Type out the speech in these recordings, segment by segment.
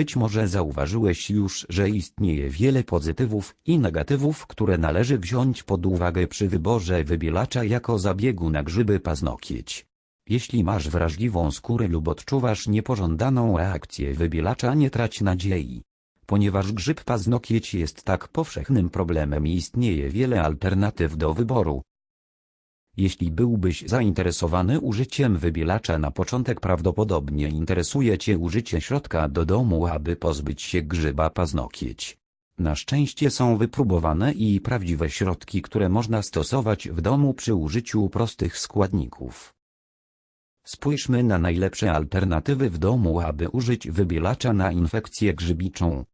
Być może zauważyłeś już, że istnieje wiele pozytywów i negatywów, które należy wziąć pod uwagę przy wyborze wybielacza jako zabiegu na grzyby paznokieć. Jeśli masz wrażliwą skórę lub odczuwasz niepożądaną reakcję wybielacza nie trać nadziei. Ponieważ grzyb paznokieć jest tak powszechnym problemem i istnieje wiele alternatyw do wyboru. Jeśli byłbyś zainteresowany użyciem wybielacza na początek prawdopodobnie interesuje Cię użycie środka do domu aby pozbyć się grzyba paznokieć. Na szczęście są wypróbowane i prawdziwe środki które można stosować w domu przy użyciu prostych składników. Spójrzmy na najlepsze alternatywy w domu aby użyć wybielacza na infekcję grzybiczą.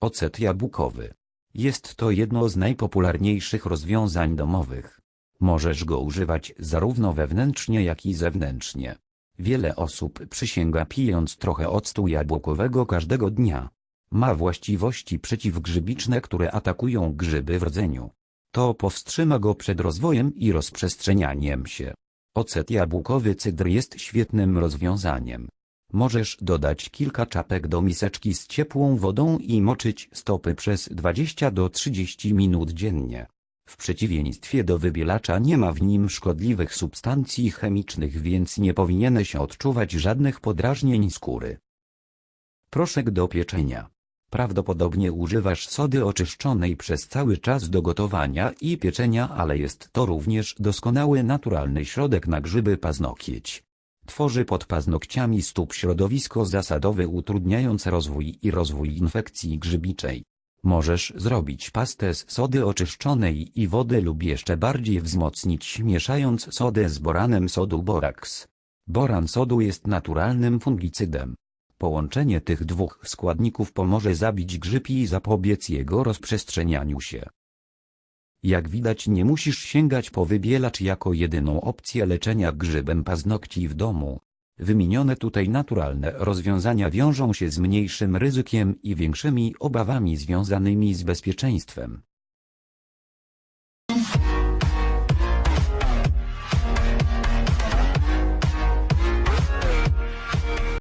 Ocet jabłkowy. Jest to jedno z najpopularniejszych rozwiązań domowych. Możesz go używać zarówno wewnętrznie jak i zewnętrznie. Wiele osób przysięga pijąc trochę octu jabłkowego każdego dnia. Ma właściwości przeciwgrzybiczne, które atakują grzyby w rdzeniu. To powstrzyma go przed rozwojem i rozprzestrzenianiem się. Ocet jabłkowy cydr jest świetnym rozwiązaniem. Możesz dodać kilka czapek do miseczki z ciepłą wodą i moczyć stopy przez 20 do 30 minut dziennie. W przeciwieństwie do wybielacza nie ma w nim szkodliwych substancji chemicznych więc nie powinieneś odczuwać żadnych podrażnień skóry. Proszek do pieczenia. Prawdopodobnie używasz sody oczyszczonej przez cały czas do gotowania i pieczenia ale jest to również doskonały naturalny środek na grzyby paznokieć. Tworzy pod paznokciami stóp środowisko zasadowe utrudniając rozwój i rozwój infekcji grzybiczej. Możesz zrobić pastę z sody oczyszczonej i wody lub jeszcze bardziej wzmocnić mieszając sodę z boranem sodu boraks. Boran sodu jest naturalnym fungicydem. Połączenie tych dwóch składników pomoże zabić grzyb i zapobiec jego rozprzestrzenianiu się. Jak widać nie musisz sięgać po wybielacz jako jedyną opcję leczenia grzybem paznokci w domu. Wymienione tutaj naturalne rozwiązania wiążą się z mniejszym ryzykiem i większymi obawami związanymi z bezpieczeństwem.